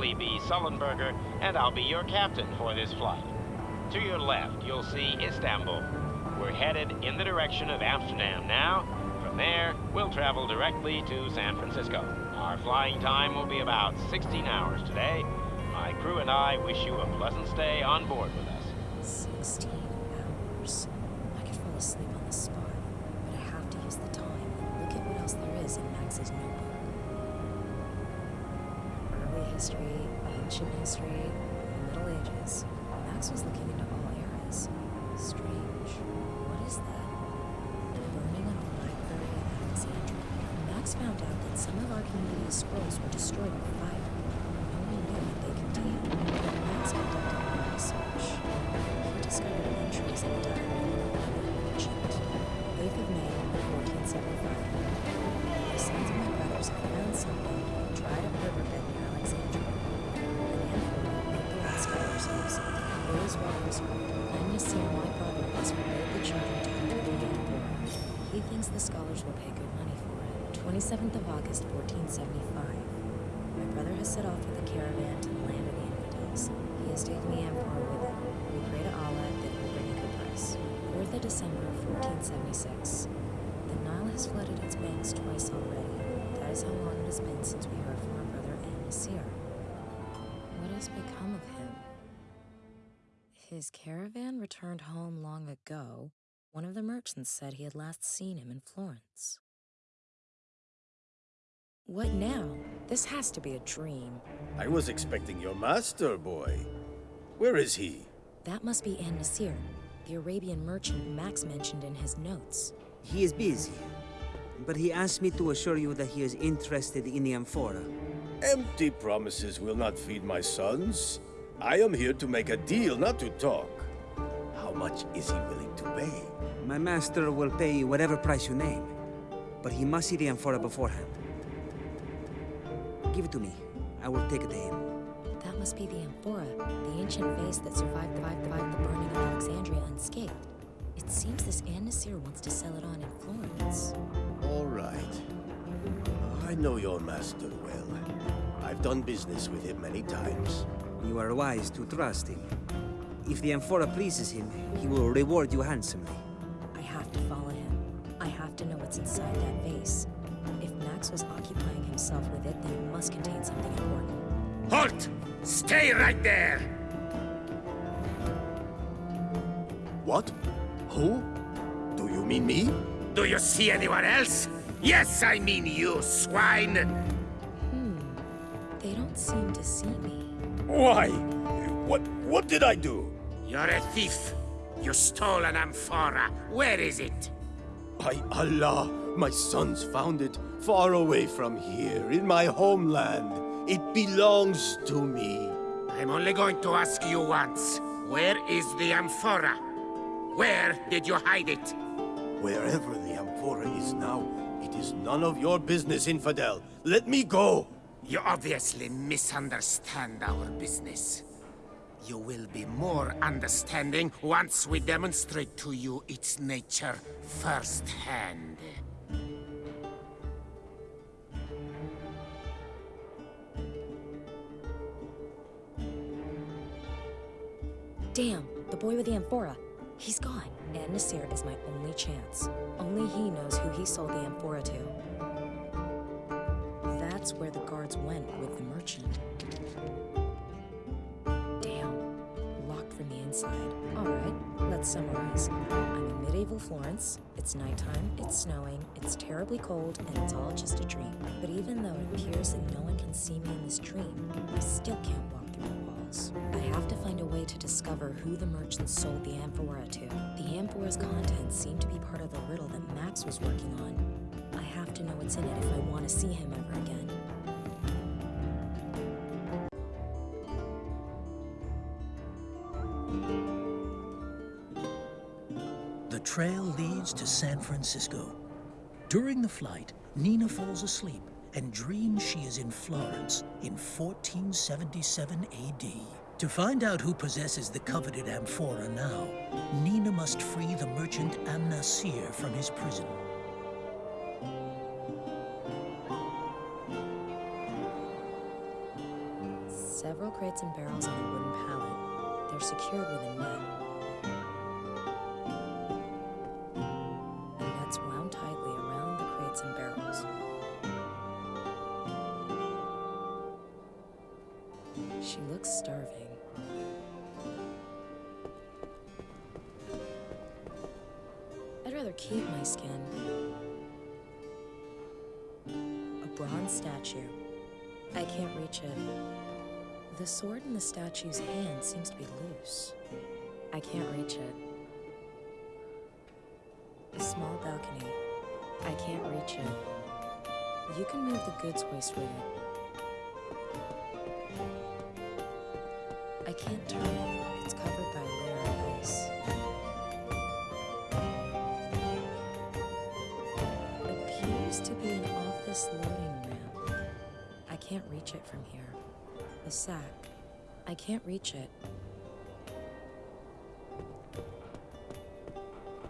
Chesley B. Sullenberger, and I'll be your captain for this flight. To your left, you'll see Istanbul. We're headed in the direction of Amsterdam now. From there, we'll travel directly to San Francisco. Our flying time will be about 16 hours today. My crew and I wish you a pleasant stay on board with us. 16 4th of December, 1476. The Nile has flooded its banks twice already. That is how long it has been since we heard from our brother An Nasir. What has become of him? His caravan returned home long ago. One of the merchants said he had last seen him in Florence. What now? This has to be a dream. I was expecting your master, boy. Where is he? That must be An Nasir, the Arabian merchant Max mentioned in his notes. He is busy, but he asked me to assure you that he is interested in the amphora. Empty promises will not feed my sons. I am here to make a deal, not to talk. How much is he willing to pay? My master will pay whatever price you name, but he must see the amphora beforehand. Give it to me. I will take it to him. That must be the amphora, the ancient vase that survived, survived, survived the burning of Alexandria unscathed. It seems this An Nasir wants to sell it on in Florence. All right. I know your master well. I've done business with him many times. You are wise to trust him. If the amphora pleases him, he will reward you handsomely. I have to follow him. I have to know what's inside that vase. If Max was occupying himself with it, then it must contain something important. Halt! Stay right there! What? Who? Do you mean me? Do you see anyone else? Yes, I mean you, swine! Hmm. They don't seem to see me. Why? What what did I do? You're a thief. You stole an amphora. Where is it? By Allah, my sons found it far away from here, in my homeland. It belongs to me. I'm only going to ask you once. Where is the amphora? Where did you hide it? Wherever the amphora is now, it is none of your business, infidel. Let me go! You obviously misunderstand our business. You will be more understanding once we demonstrate to you its nature firsthand. Damn, the boy with the amphora. He's gone. An Nasir is my only chance. Only he knows who he sold the amphora to. That's where the guards went with the merchant. Damn. Locked from the inside. Alright, let's summarize. I'm in medieval Florence. It's nighttime, it's snowing, it's terribly cold, and it's all just a dream. But even though it appears that no one can see me in this dream, I still can't walk through. I have to find a way to discover who the merchant sold the amphora to. The amphora's contents seem to be part of the riddle that Max was working on. I have to know what's in it if I want to see him ever again. The trail leads to San Francisco. During the flight, Nina falls asleep and dreams she is in Florence in 1477 AD. To find out who possesses the coveted amphora now, Nina must free the merchant An Nasir from his prison. several crates and barrels on a wooden pallet. They're secured with a net. You can move the goods waste with it. I can't turn it. It's covered by a layer of ice. Appears to be an office loading ramp. I can't reach it from here. The sack. I can't reach it.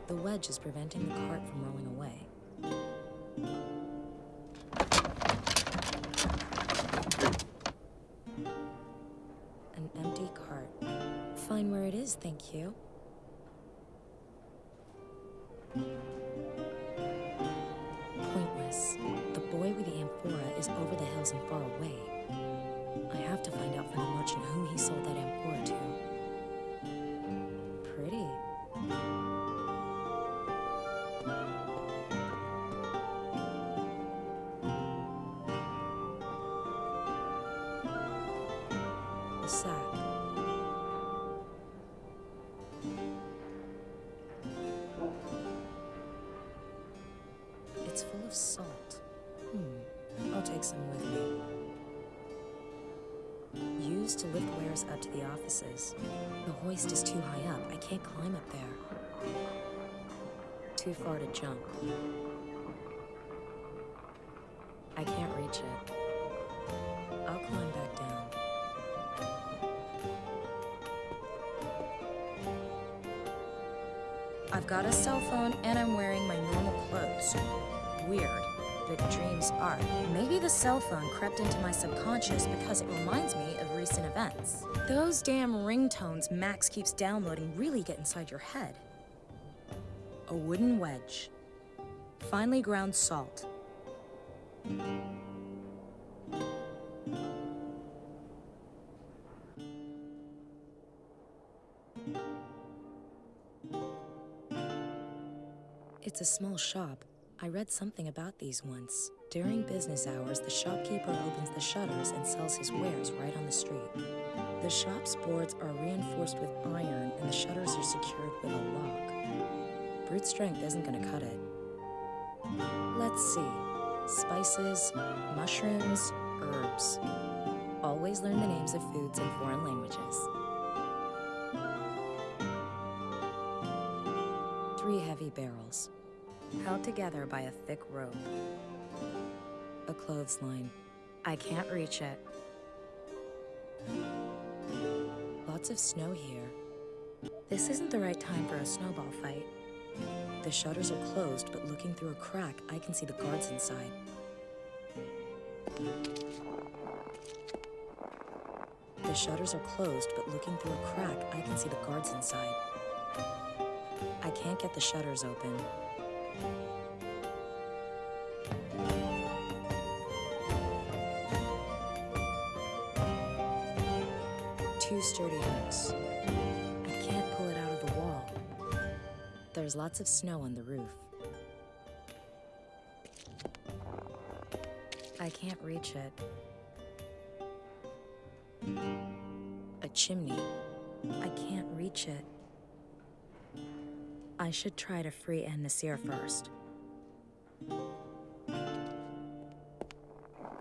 The wedge is preventing the cart from rolling you. To lift wares up to the offices. The hoist is too high up. I can't climb up there. Too far to jump. Are. Maybe the cell phone crept into my subconscious because it reminds me of recent events. Those damn ringtones Max keeps downloading really get inside your head. A wooden wedge. Finely ground salt. It's a small shop. I read something about these once. During business hours, the shopkeeper opens the shutters and sells his wares right on the street. The shop's boards are reinforced with iron and the shutters are secured with a lock. Brute strength isn't gonna cut it. Let's see. Spices, mushrooms, herbs. Always learn the names of foods in foreign languages. Three heavy barrels, held together by a thick rope. A clothesline. I can't reach it. Lots of snow here. This isn't the right time for a snowball fight. The shutters are closed, but looking through a crack, I can see the guards inside. The shutters are closed, but looking through a crack, I can see the guards inside. I can't get the shutters open. Two sturdy hooks. I can't pull it out of the wall. There's lots of snow on the roof. I can't reach it. A chimney. I can't reach it. I should try to free An Nasir first.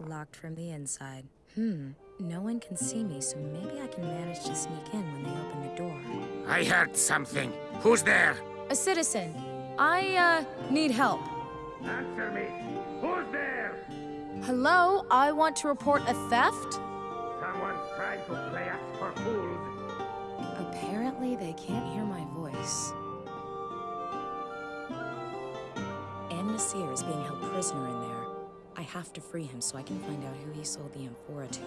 Locked from the inside. Hmm, no one can see me, so maybe I can manage to sneak in when they open the door. I heard something. Who's there? A citizen. I, uh, need help. Answer me. Who's there? Hello, I want to report a theft? Someone's trying to play us for fools. Apparently, they can't hear my voice. Nasir is being held prisoner in there. I have to free him so I can find out who he sold the amphora to.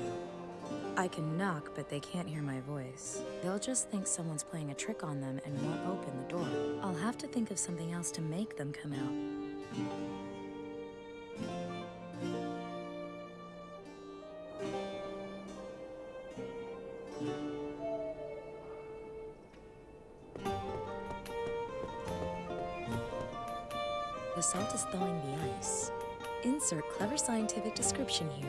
I can knock, but they can't hear my voice. They'll just think someone's playing a trick on them and won't open the door. I'll have to think of something else to make them come out. Scientific description here.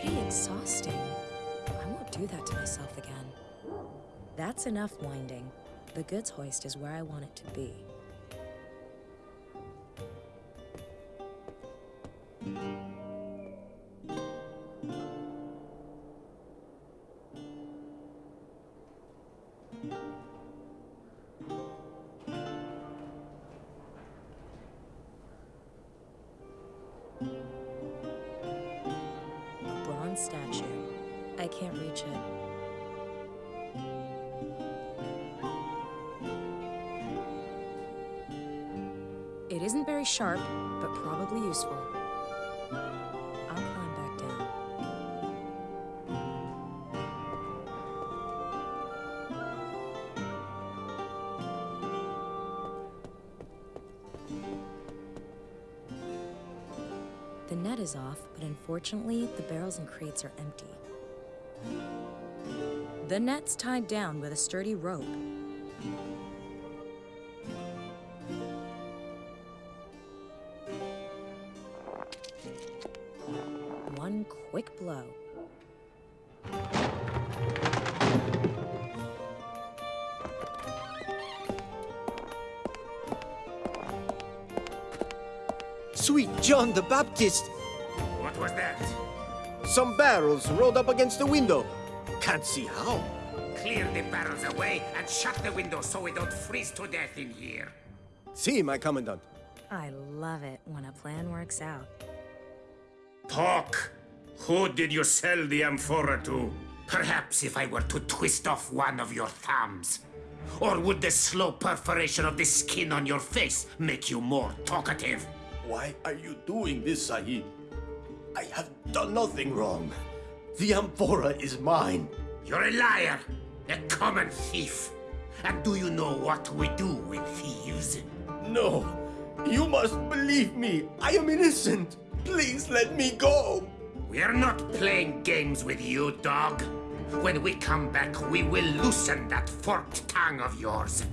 Pretty exhausting. I won't do that to myself again. That's enough winding. The goods hoist is where I want it to be. Unfortunately, the barrels and crates are empty. The net's tied down with a sturdy rope. One quick blow. Sweet John the Baptist! What was that? Some barrels rolled up against the window. Can't see how. Clear the barrels away and shut the window so we don't freeze to death in here. See, my commandant. I love it when a plan works out. Talk! Who did you sell the amphora to? Perhaps if I were to twist off one of your thumbs. Or would the slow perforation of the skin on your face make you more talkative? Why are you doing this, Sahib? I have done nothing wrong. The amphora is mine. You're a liar, a common thief. And do you know what we do with thieves? No, you must believe me. I am innocent. Please let me go. We're not playing games with you, dog. When we come back, we will loosen that forked tongue of yours.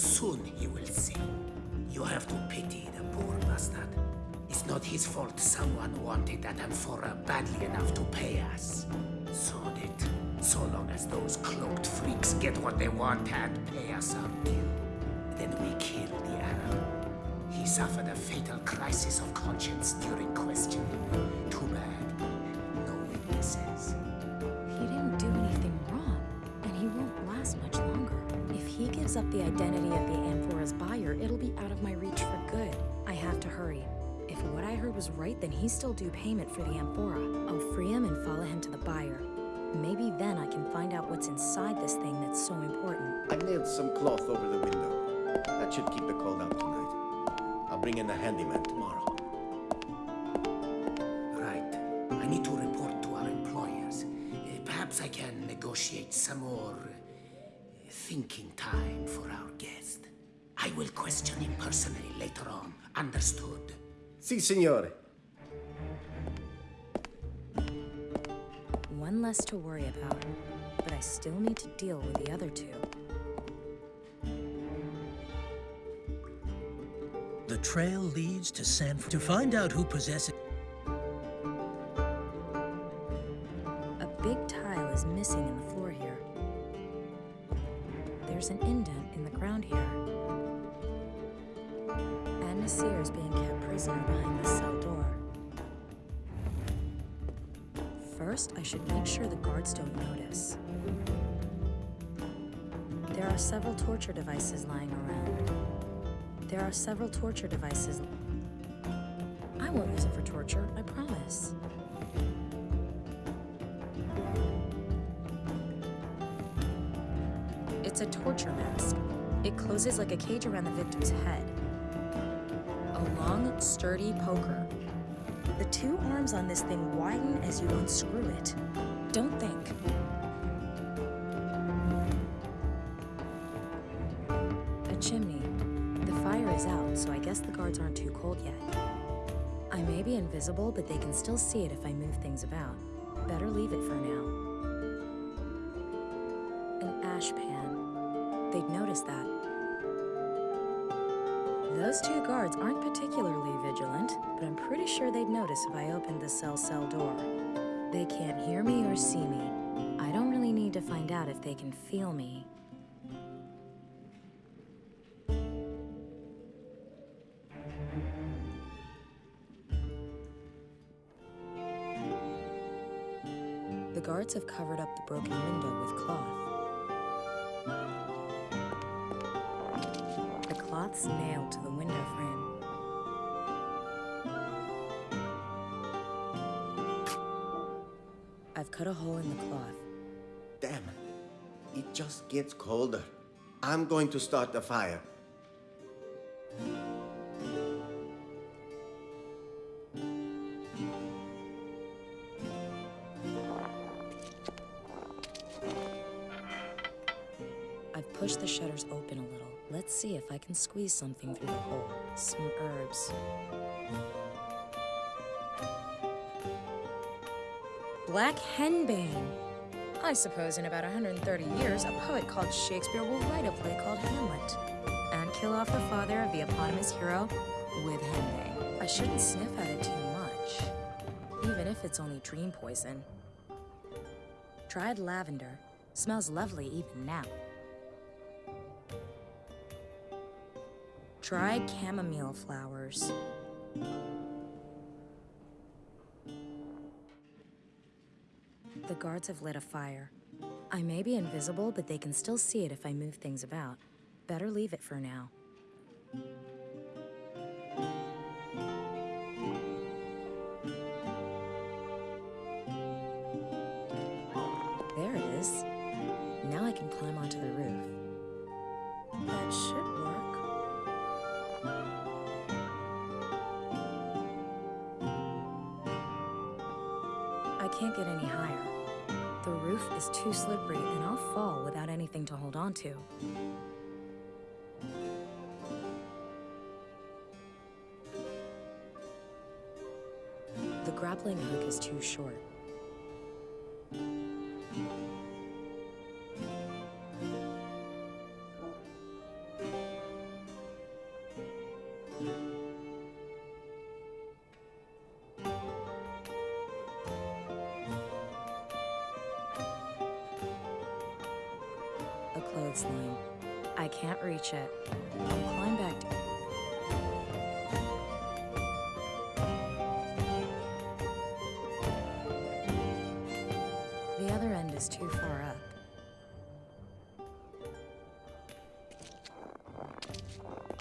Soon he will see. You have to pity the poor bastard. It's not his fault someone wanted that amphora badly enough to pay us. Sold it. So long as those cloaked freaks get what they want and pay us our due. Then we kill the Arab. He suffered a fatal crisis of conscience during questioning. Too bad. If gives up the identity of the Amphora's buyer, it'll be out of my reach for good. I have to hurry. If what I heard was right, then he's still due payment for the Amphora. I'll free him and follow him to the buyer. Maybe then I can find out what's inside this thing that's so important. I nailed some cloth over the window. That should keep the cold out tonight. I'll bring in a handyman tomorrow. Right. I need to report to our employers. Uh, Perhaps I can negotiate some more thinking time for our guest. I will question him personally later on. Understood? Si, signore. One less to worry about, but I still need to deal with the other two. The trail leads to San To find out who possesses are several torture devices. I won't use it for torture, I promise. It's a torture mask. It closes like a cage around the victim's head. A long, sturdy poker. The two arms on this thing widen as you unscrew it. Don't think. Guess the guards aren't too cold yet. I may be invisible, but they can still see it if I move things about. Better leave it for now. An ash pan. They'd notice that. Those two guards aren't particularly vigilant, but I'm pretty sure they'd notice if I opened the cell cell door. They can't hear me or see me. I don't really need to find out if they can feel me. Guards have covered up the broken window with cloth. The cloth's nailed to the window frame. I've cut a hole in the cloth. Damn, it just gets colder. I'm going to start the fire. Squeeze something through the hole. Some herbs. Black henbane. I suppose in about 130 years, a poet called Shakespeare will write a play called Hamlet and kill off the father of the eponymous hero with henbane. I shouldn't sniff at it too much, even if it's only dream poison. Dried lavender. Smells lovely even now. Dried chamomile flowers. The guards have lit a fire. I may be invisible, but they can still see it if I move things about. Better leave it for now. There it is. Can't get any higher. The roof is too slippery and I'll fall without anything to hold on to. The grappling hook is too short.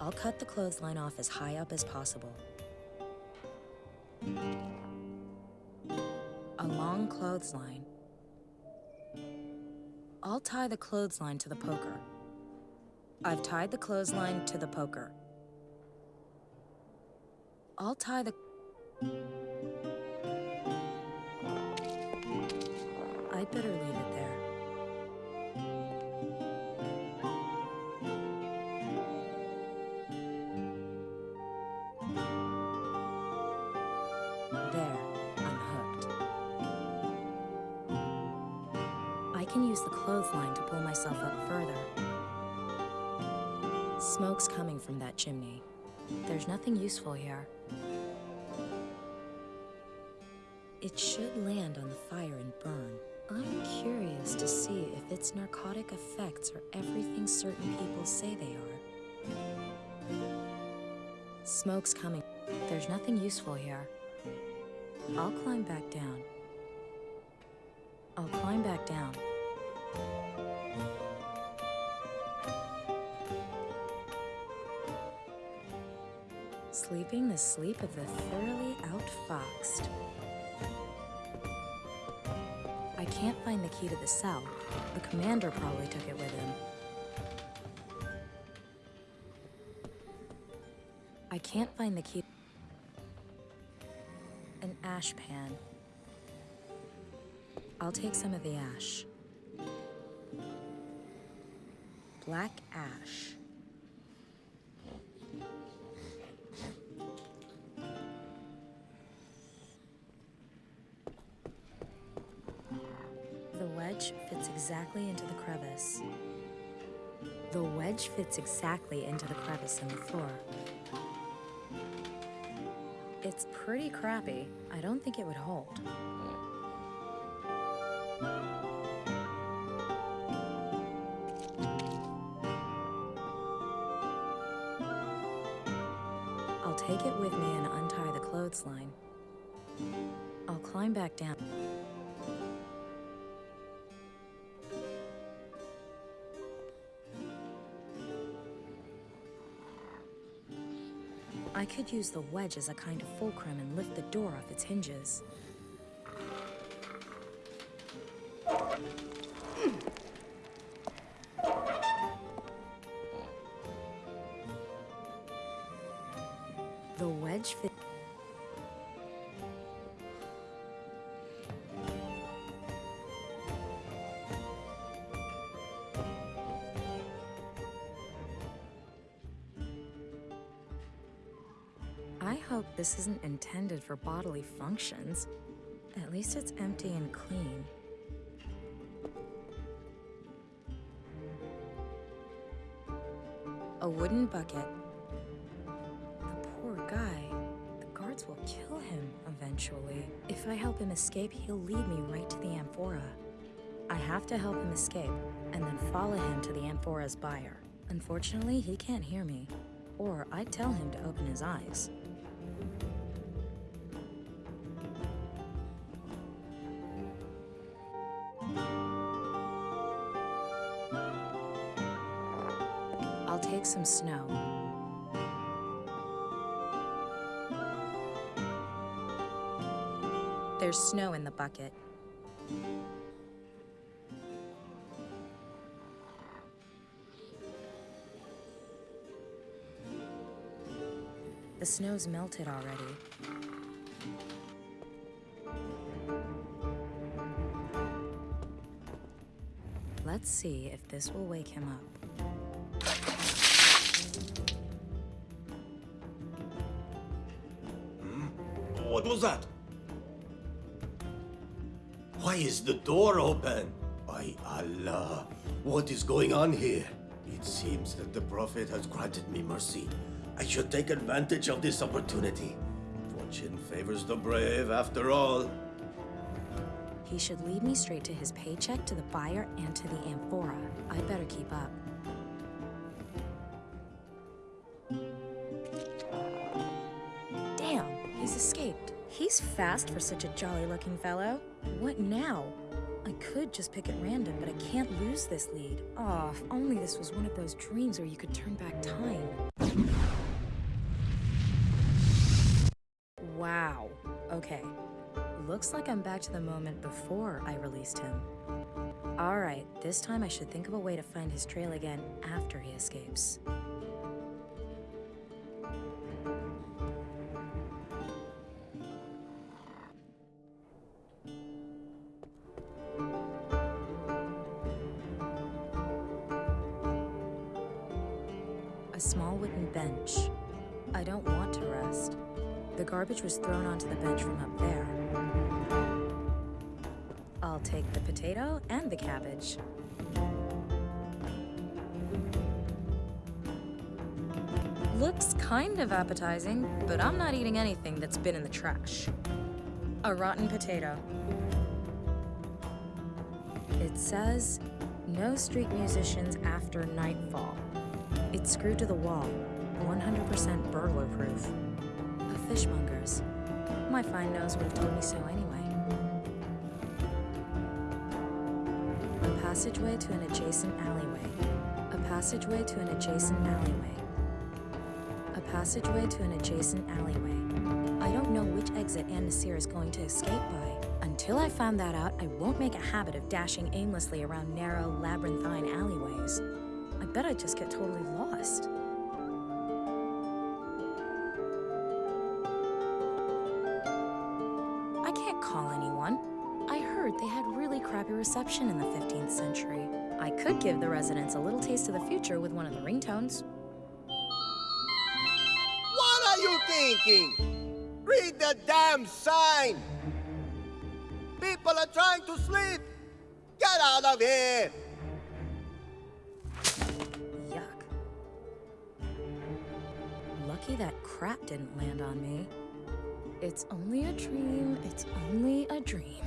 I'll cut the clothesline off as high up as possible. A long clothesline. I'll tie the clothesline to the poker. I've tied the clothesline to the poker. I'll tie the. I'd better leave it there. Useful here. It should land on the fire and burn. I'm curious to see if its narcotic effects are everything certain people say they are. Smoke's coming. There's nothing useful here. I'll climb back down. I'll climb back down. sleeping the sleep of the thoroughly outfoxed. I can't find the key to the cell. The commander probably took it with him. I can't find the key. An ash pan. I'll take some of the ash. Black ash. Exactly into the crevice. The wedge fits exactly into the crevice in the floor. It's pretty crappy. I don't think it would hold. Use the wedge as a kind of fulcrum and lift the door off its hinges. This isn't intended for bodily functions. At least it's empty and clean. A wooden bucket. The poor guy. The guards will kill him eventually. If I help him escape, he'll lead me right to the amphora. I have to help him escape, and then follow him to the amphora's buyer. Unfortunately, he can't hear me, or I'd tell him to open his eyes. I'll take some snow. There's snow in the bucket. The snow's melted already. Let's see if this will wake him up. Hmm? What was that? Why is the door open? By Allah, what is going on here? It seems that the Prophet has granted me mercy. I should take advantage of this opportunity. Fortune favors the brave, after all. He should lead me straight to his paycheck, to the buyer, and to the amphora. I'd better keep up. Damn, he's escaped. He's fast for such a jolly-looking fellow. What now? I could just pick at random, but I can't lose this lead. Oh, if only this was one of those dreams where you could turn back time. Looks like I'm back to the moment before I released him. Alright, this time I should think of a way to find his trail again after he escapes. Appetizing, but I'm not eating anything that's been in the trash. A rotten potato. It says, no street musicians after nightfall. It's screwed to the wall, 100% burglar proof. A fishmonger's. My fine nose would have told me so anyway. A passageway to an adjacent alleyway. A passageway to an adjacent alleyway passageway to an adjacent alleyway. I don't know which exit An Nasir is going to escape by. Until I find that out, I won't make a habit of dashing aimlessly around narrow, labyrinthine alleyways. I bet I just get totally lost. I can't call anyone. I heard they had really crappy reception in the 15th century. I could give the residents a little taste of the future with one of the ringtones. Thinking? Read the damn sign! People are trying to sleep! Get out of here! Yuck. Lucky that crap didn't land on me. It's only a dream, it's only a dream.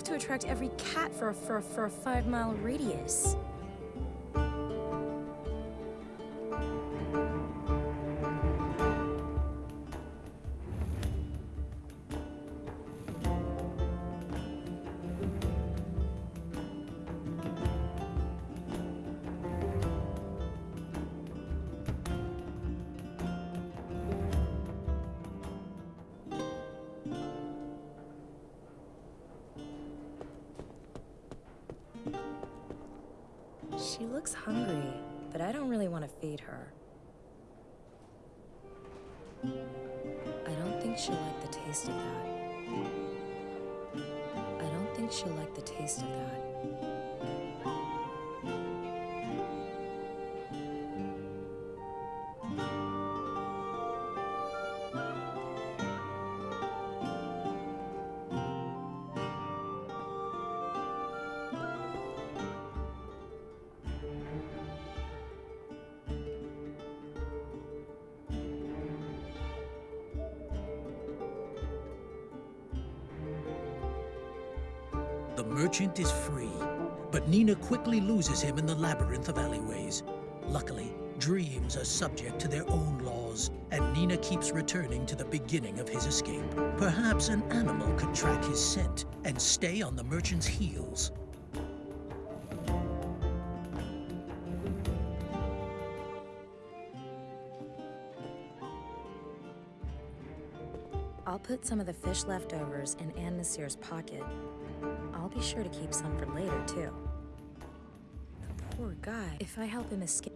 Enough to attract every cat for a, for a, for a five mile radius. Merchant is free, but Nina quickly loses him in the labyrinth of alleyways. Luckily, dreams are subject to their own laws, and Nina keeps returning to the beginning of his escape. Perhaps an animal could track his scent and stay on the merchant's heels. I'll put some of the fish leftovers in An Nasir's pocket. I'll be sure to keep some for later, too. The poor guy. If I help him escape.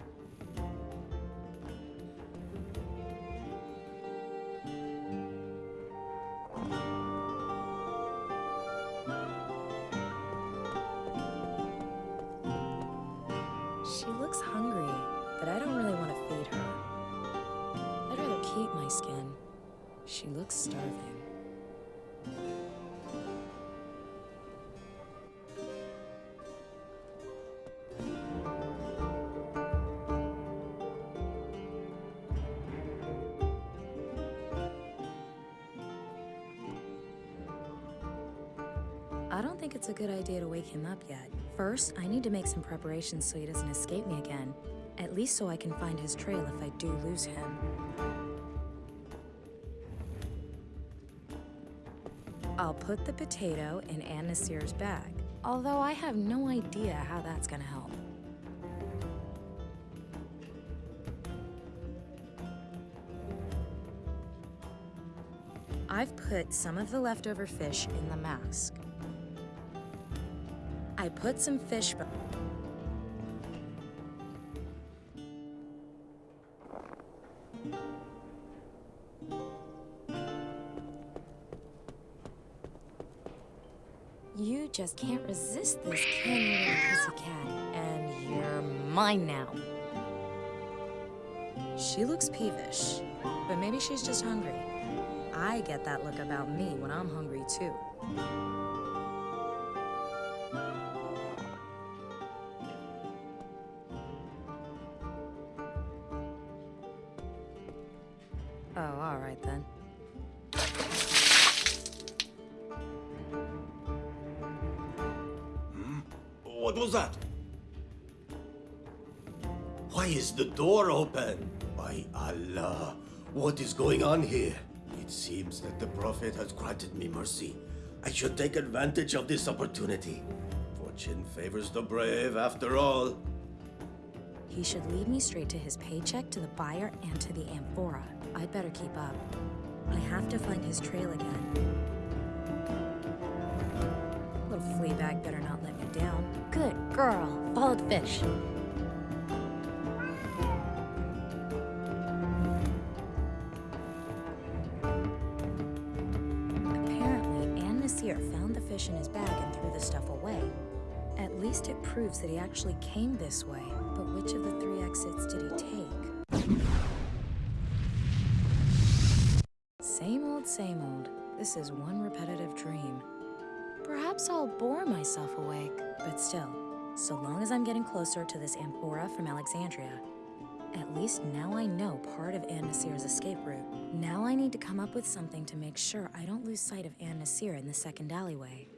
Wake him up yet. First, I need to make some preparations so he doesn't escape me again. At least so I can find his trail if I do lose him. I'll put the potato in An Nasir's bag, although I have no idea how that's gonna help. I've put some of the leftover fish in the mask. I put some fish. You just can't resist this, can you, little pussycat? And you're mine now. She looks peevish, but maybe she's just hungry. I get that look about me when I'm hungry too. Prophet has granted me mercy. I should take advantage of this opportunity. Fortune favors the brave after all. He should lead me straight to his paycheck, to the buyer, and to the amphora. I'd better keep up. I have to find his trail again. Little flea bag better not let me down. Good girl. Follow the fish. In his bag and threw the stuff away. At least it proves that he actually came this way. But which of the three exits did he take? Same old, same old. This is one repetitive dream. Perhaps I'll bore myself awake. But still, so long as I'm getting closer to this amphora from Alexandria, at least now I know part of An Nasir's escape route. Now I need to come up with something to make sure I don't lose sight of Anne Nasir in the second alleyway.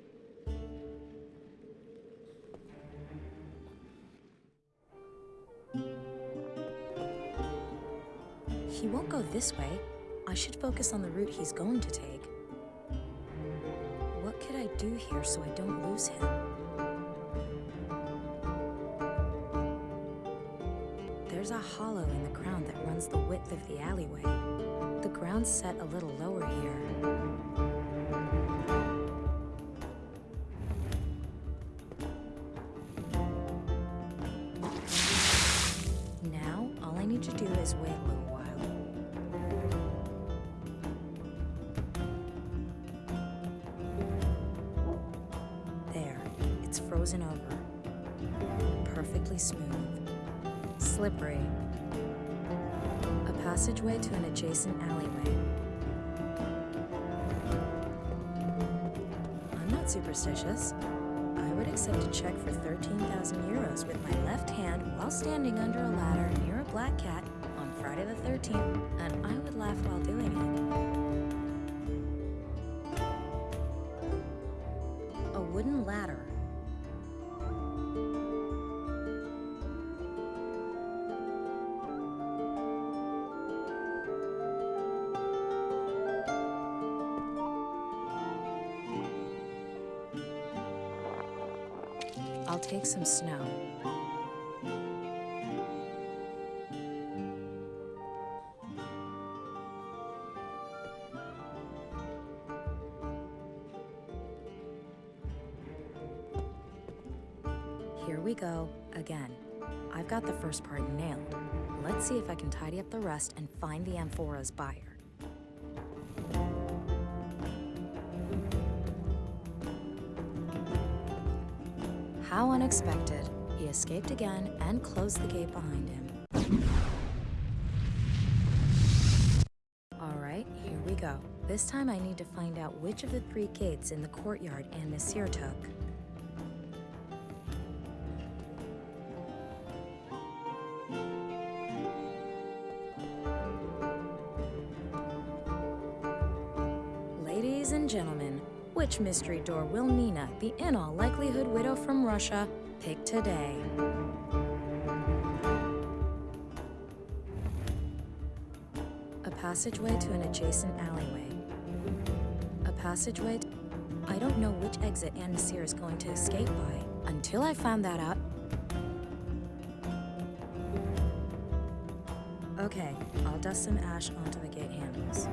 He won't go this way. I should focus on the route he's going to take. What could I do here so I don't lose him? There's a hollow in the ground that runs the width of the alleyway. The ground's set a little lower here. I'll take some snow. Here we go, again. I've got the first part nailed. Let's see if I can tidy up the rest and find the amphora's buyer. Unexpected. He escaped again and closed the gate behind him. Alright, here we go. This time I need to find out which of the three gates in the courtyard Nasir took. Which mystery door will Nina, the in all likelihood widow from Russia, pick today? A passageway to an adjacent alleyway. A passageway. I don't know which exit An Nasir is going to escape by. Until I found that out. Okay, I'll dust some ash onto the gate handles.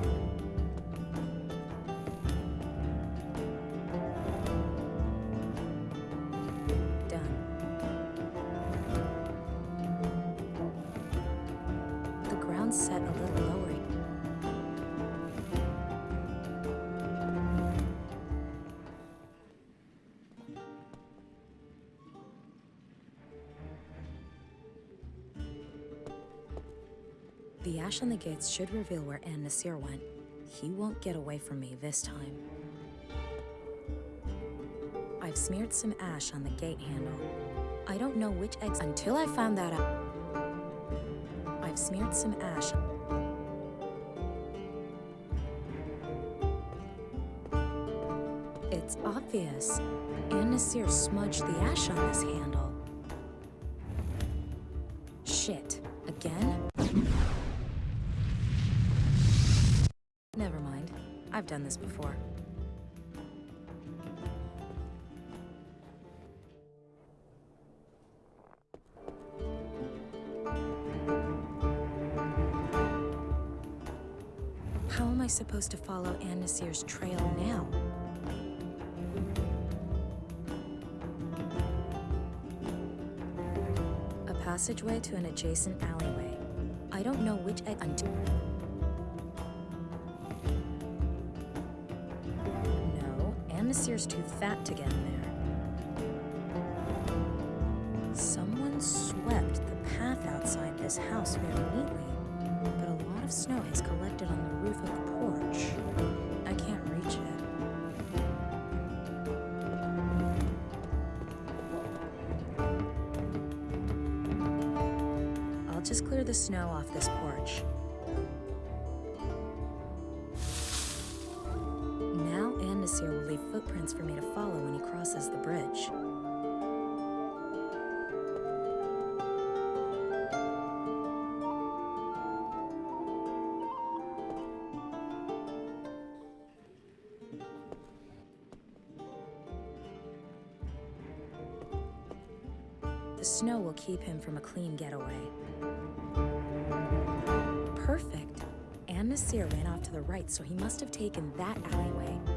The ash on the gates should reveal where An Nasir went. He won't get away from me this time. I've smeared some ash on the gate handle. I don't know which eggs until I found that out. I've smeared some ash. It's obvious. An Nasir smudged the ash on this handle. I supposed to follow An Nasir's trail now? A passageway to an adjacent alleyway. I don't know which egg until. No, An Nasir's too fat to get in there. Someone swept the path outside this house very footprints for me to follow when he crosses the bridge. The snow will keep him from a clean getaway. Perfect. An Nasir ran off to the right, so he must have taken that alleyway.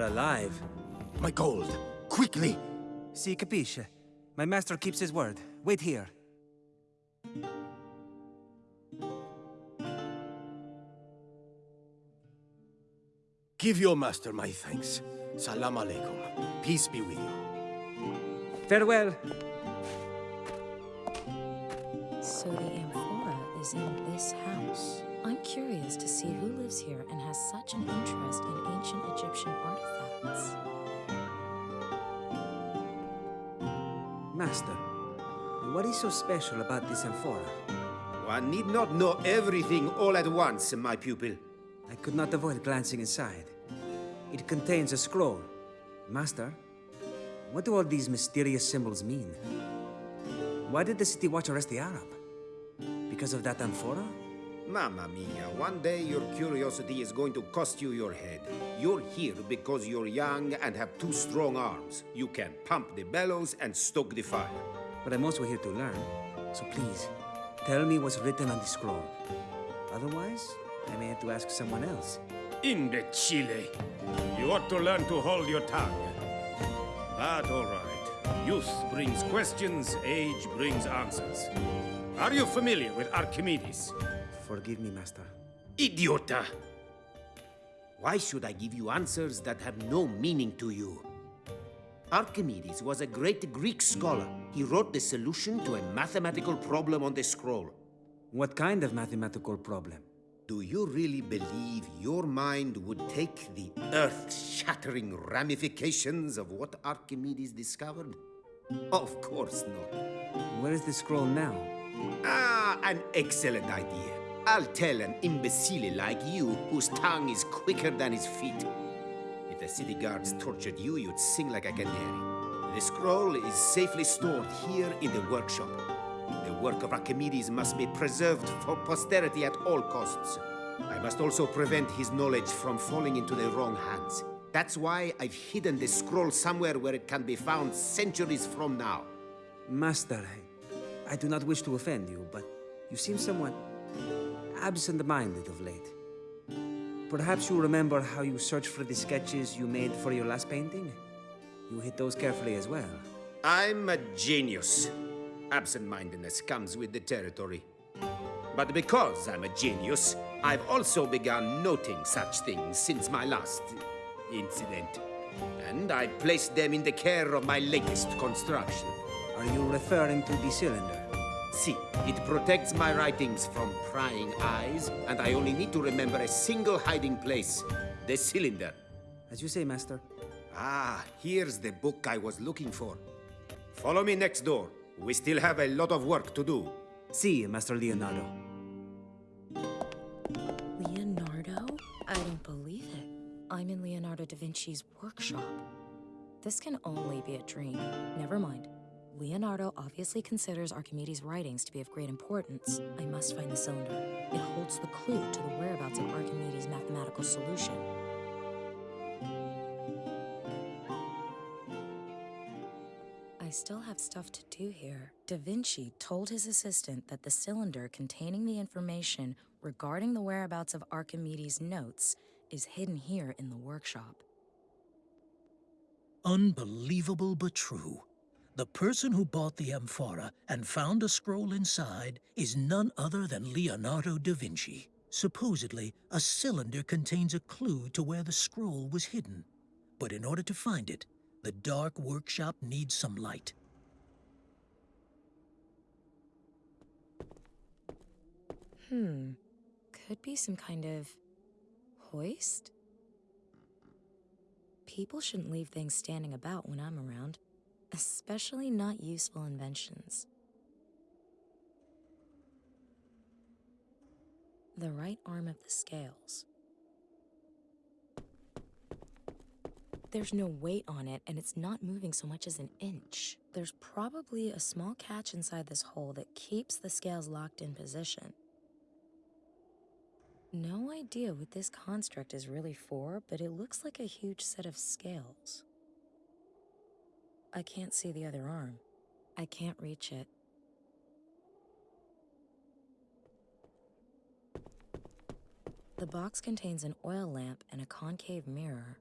You're alive. My gold! Quickly! Si capisce. My master keeps his word. Wait here. Give your master my thanks. Salam alaikum. Peace be with you. Farewell. So the amphora is in this house. I'm curious to see who lives here and has such an interest in ancient Egyptian artifacts. Master, what is so special about this amphora? One need not know everything all at once, my pupil. I could not avoid glancing inside. It contains a scroll. Master, what do all these mysterious symbols mean? Why did the city watch arrest the Arab? Because of that amphora? Mamma mia, one day your curiosity is going to cost you your head. You're here because you're young and have two strong arms. You can pump the bellows and stoke the fire. But I'm also here to learn. So please, tell me what's written on the scroll. Otherwise, I may have to ask someone else. Imbecile! You ought to learn to hold your tongue. But all right. Youth brings questions, age brings answers. Are you familiar with Archimedes? Forgive me, Master. Idiota! Why should I give you answers that have no meaning to you? Archimedes was a great Greek scholar. He wrote the solution to a mathematical problem on the scroll. What kind of mathematical problem? Do you really believe your mind would take the earth-shattering ramifications of what Archimedes discovered? Of course not. Where is the scroll now? Ah, an excellent idea. I'll tell an imbecile like you whose tongue is quicker than his feet. If the city guards tortured you, you'd sing like a canary. The scroll is safely stored here in the workshop. The work of Archimedes must be preserved for posterity at all costs. I must also prevent his knowledge from falling into the wrong hands. That's why I've hidden the scroll somewhere where it can be found centuries from now. Master, I, I do not wish to offend you, but you seem somewhat absent-minded of late. Perhaps you remember how you searched for the sketches you made for your last painting? You hid those carefully as well. I'm a genius. Absent-mindedness comes with the territory. But because I'm a genius, I've also begun noting such things since my last incident. And I placed them in the care of my latest construction. Are you referring to the cylinder? See, it protects my writings from prying eyes, and I only need to remember a single hiding place the cylinder. As you say, Master. Ah, here's the book I was looking for. Follow me next door. We still have a lot of work to do. See, Master Leonardo. Leonardo? I don't believe it. I'm in Leonardo da Vinci's workshop. This can only be a dream. Never mind. Leonardo obviously considers Archimedes' writings to be of great importance. I must find the cylinder. It holds the clue to the whereabouts of Archimedes' mathematical solution. I still have stuff to do here. Da Vinci told his assistant that the cylinder containing the information regarding the whereabouts of Archimedes' notes is hidden here in the workshop. Unbelievable but true. The person who bought the amphora and found a scroll inside is none other than Leonardo da Vinci. Supposedly, a cylinder contains a clue to where the scroll was hidden. But in order to find it, the dark workshop needs some light. Hmm. Could be some kind of hoist? People shouldn't leave things standing about when I'm around, especially not useful inventions. The right arm of the scales. There's no weight on it, and it's not moving so much as an inch. There's probably a small catch inside this hole that keeps the scales locked in position. No idea what this construct is really for, but it looks like a huge set of scales. I can't see the other arm. I can't reach it. The box contains an oil lamp and a concave mirror.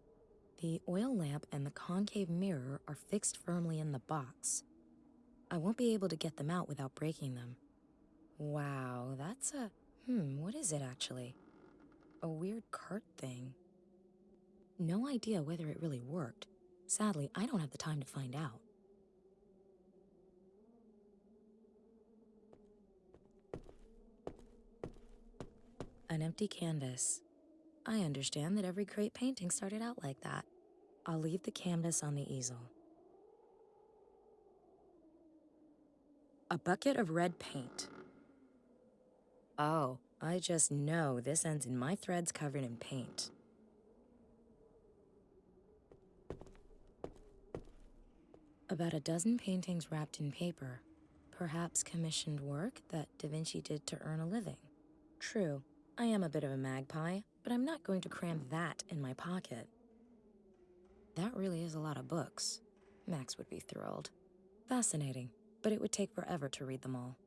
The oil lamp and the concave mirror are fixed firmly in the box. I won't be able to get them out without breaking them. Wow, that's a... Hmm, what is it actually? A weird cart thing. No idea whether it really worked. Sadly, I don't have the time to find out. An empty canvas. I understand that every great painting started out like that. I'll leave the canvas on the easel. A bucket of red paint. Oh, I just know this ends in my threads covered in paint. About a dozen paintings wrapped in paper. Perhaps commissioned work that Da Vinci did to earn a living. True, I am a bit of a magpie, but I'm not going to cram that in my pocket. That really is a lot of books. Max would be thrilled. Fascinating, but it would take forever to read them all.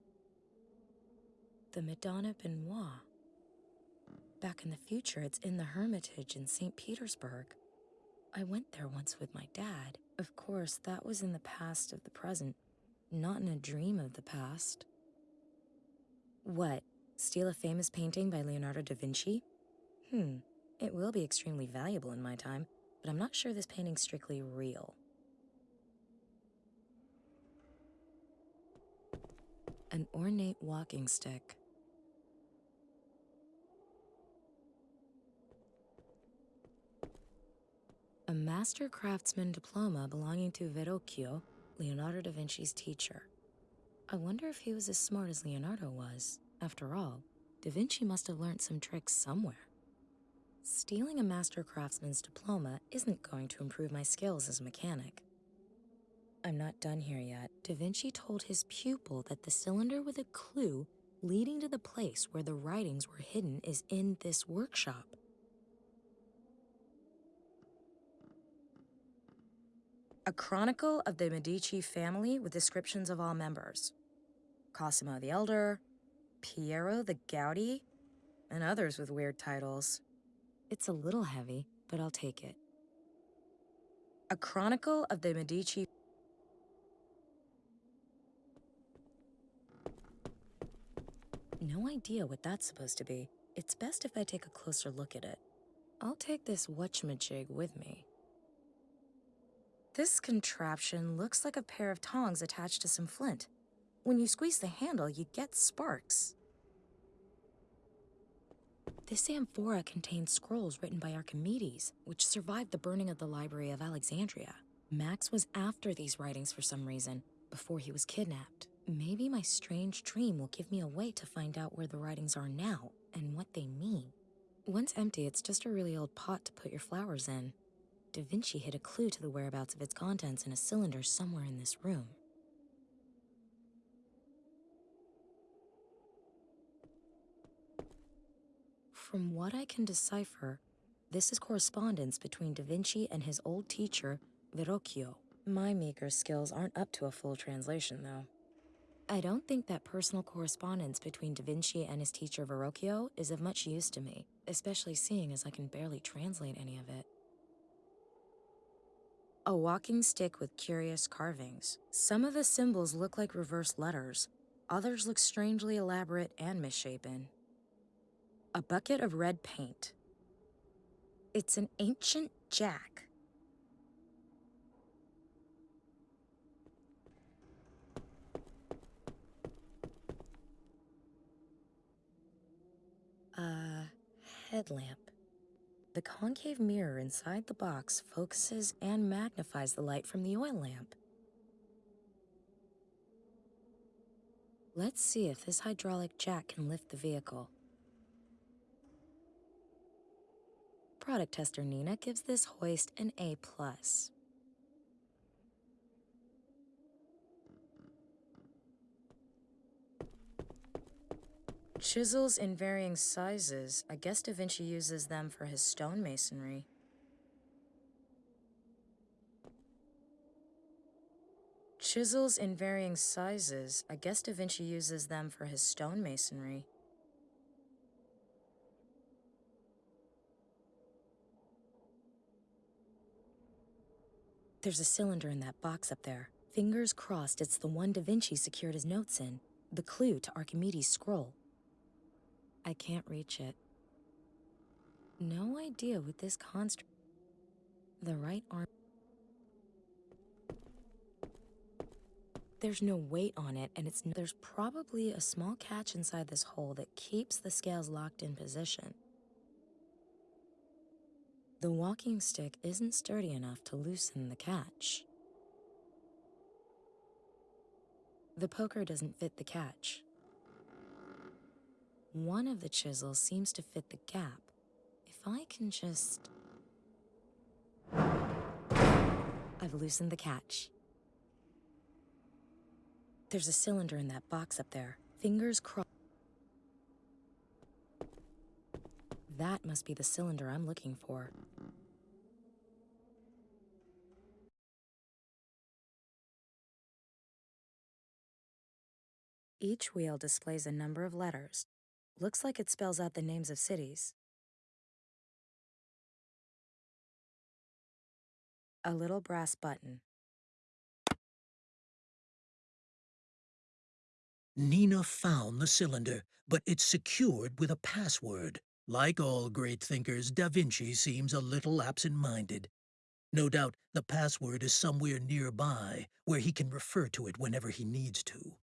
The Madonna Benois. Back in the future, it's in the Hermitage in St. Petersburg. I went there once with my dad. Of course, that was in the past of the present, not in a dream of the past. What? Steal a famous painting by Leonardo da Vinci? Hmm, it will be extremely valuable in my time, but I'm not sure this painting's strictly real. An ornate walking stick. A master craftsman diploma belonging to Verrocchio, Leonardo da Vinci's teacher. I wonder if he was as smart as Leonardo was. After all, Da Vinci must have learned some tricks somewhere. Stealing a master craftsman's diploma isn't going to improve my skills as a mechanic. I'm not done here yet. Da Vinci told his pupil that the cylinder with a clue leading to the place where the writings were hidden is in this workshop. A chronicle of the Medici family with descriptions of all members. Cosimo the Elder, Piero the Gouty, and others with weird titles. It's a little heavy, but I'll take it. A Chronicle of the Medici No idea what that's supposed to be. It's best if I take a closer look at it. I'll take this whatchamajig with me. This contraption looks like a pair of tongs attached to some flint. When you squeeze the handle, you get sparks. This amphora contains scrolls written by Archimedes, which survived the burning of the Library of Alexandria. Max was after these writings for some reason, before he was kidnapped. Maybe my strange dream will give me a way to find out where the writings are now and what they mean. Once empty, it's just a really old pot to put your flowers in. Da Vinci hid a clue to the whereabouts of its contents in a cylinder somewhere in this room. From what I can decipher, this is correspondence between Da Vinci and his old teacher, Verrocchio. My meager skills aren't up to a full translation, though. I don't think that personal correspondence between Da Vinci and his teacher Verrocchio is of much use to me, especially seeing as I can barely translate any of it. A walking stick with curious carvings. Some of the symbols look like reverse letters, others look strangely elaborate and misshapen. A bucket of red paint. It's an ancient jack. A headlamp. The concave mirror inside the box focuses and magnifies the light from the oil lamp. Let's see if this hydraulic jack can lift the vehicle. Product tester Nina gives this hoist an A+. Chisels in varying sizes. I guess Da Vinci uses them for his stonemasonry. Chisels in varying sizes. I guess Da Vinci uses them for his stonemasonry. There's a cylinder in that box up there. Fingers crossed it's the one Da Vinci secured his notes in. The clue to Archimedes' scroll. I can't reach it. No idea what this construct. The right arm. There's no weight on it, and it's there's probably a small catch inside this hole that keeps the scales locked in position. The walking stick isn't sturdy enough to loosen the catch. The poker doesn't fit the catch. One of the chisels seems to fit the gap. If I can just... I've loosened the catch. There's a cylinder in that box up there. Fingers crossed. That must be the cylinder I'm looking for. Each wheel displays a number of letters. Looks like it spells out the names of cities. A little brass button. Nina found the cylinder, but it's secured with a password. Like all great thinkers, Da Vinci seems a little absent-minded. No doubt the password is somewhere nearby, where he can refer to it whenever he needs to.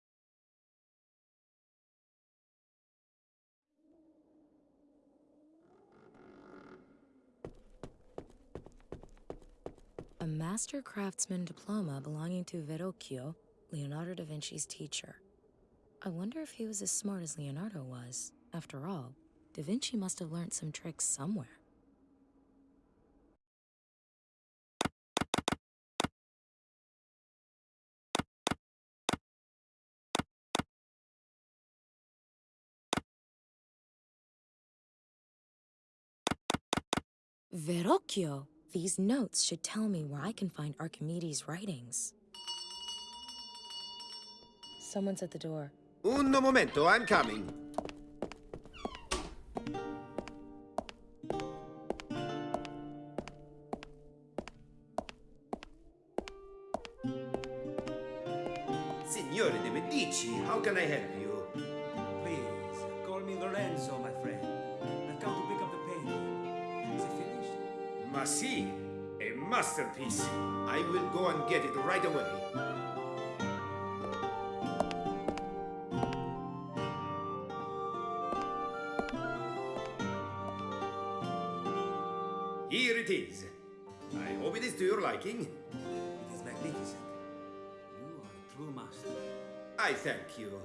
A master craftsman diploma belonging to Verrocchio, Leonardo da Vinci's teacher. I wonder if he was as smart as Leonardo was. After all, Da Vinci must have learned some tricks somewhere. Verrocchio! These notes should tell me where I can find Archimedes' writings. Someone's at the door. Un momento, I'm coming. Signore de Medici, how can I help you? Ma sì, a masterpiece. I will go and get it right away. Here it is. I hope it is to your liking. It is magnificent. You are a true master. I thank you.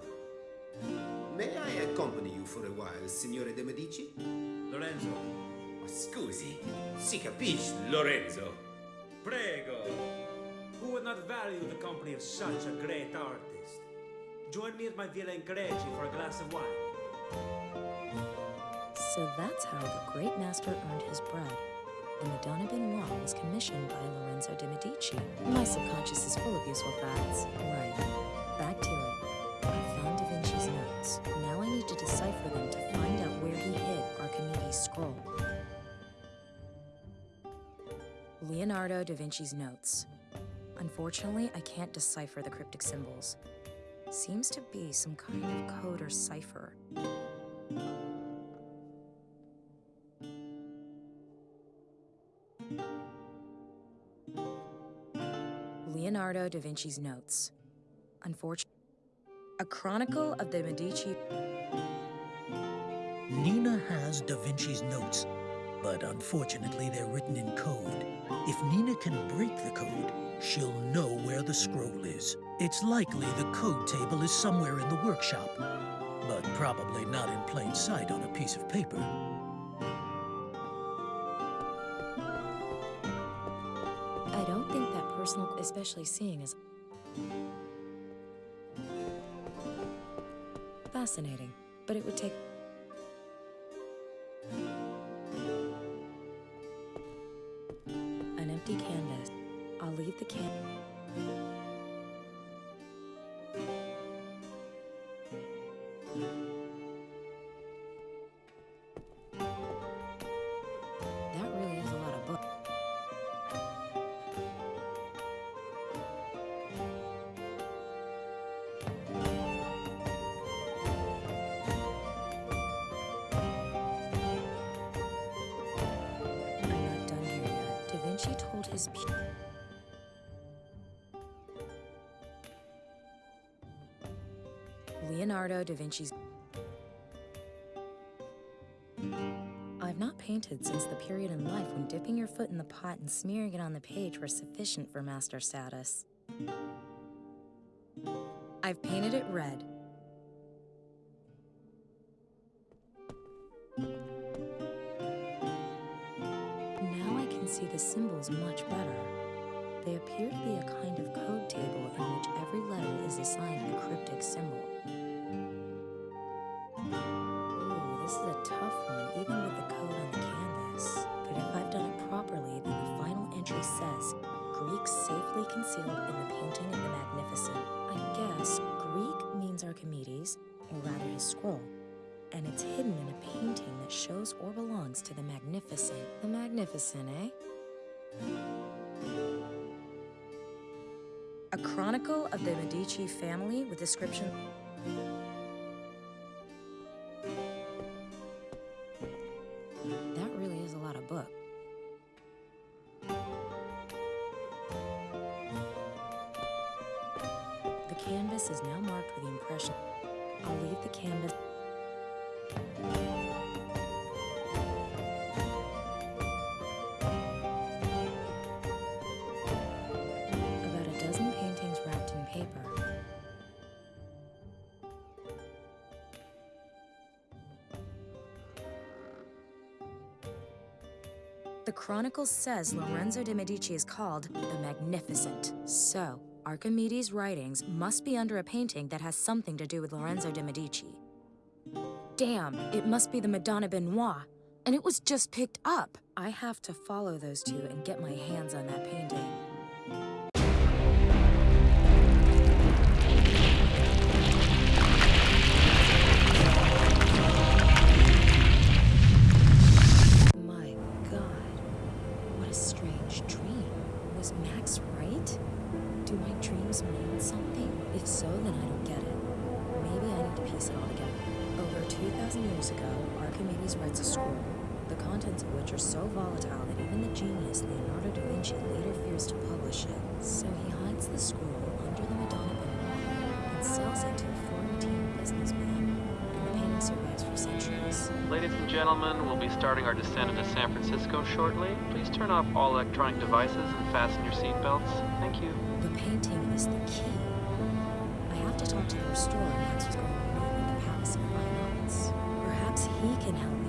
May I accompany you for a while, Signore de Medici? Lorenzo, Oh, scusi, si capisce, Lorenzo. prego. Who would not value the company of such a great artist? Join me at my villa in Greci for a glass of wine. So that's how the great master earned his bread. The Madonna Benois was commissioned by Lorenzo de Medici. My subconscious is full of useful facts. Right. Back to it. I found Da Vinci's notes. Now I need to decipher them to find out where he hid Archimedes' scroll. Leonardo da Vinci's notes. Unfortunately, I can't decipher the cryptic symbols. Seems to be some kind of code or cipher. Leonardo da Vinci's notes. Unfortunately, a chronicle of the Medici. Nina has Da Vinci's notes, but unfortunately they're written in code. If Nina can break the code, she'll know where the scroll is. It's likely the code table is somewhere in the workshop, but probably not in plain sight on a piece of paper. I don't think that personal, especially seeing as. Fascinating, but it would take. Leonardo da Vinci's I've not painted since the period in life when dipping your foot in the pot and smearing it on the page were sufficient for master status. I've painted it red. Description. That really is a lot of book. The canvas is now marked with the impression. I'll leave the canvas. The Chronicle says Lorenzo de' Medici is called the Magnificent. So, Archimedes' writings must be under a painting that has something to do with Lorenzo de' Medici. Damn, it must be the Madonna Benois. And it was just picked up. I have to follow those two and get my hands on that painting. Francisco shortly. Please turn off all electronic devices and fasten your seatbelts. Thank you. The painting is the key. I have to talk to the restorer going to the Palace of Fine Arts. Perhaps he can help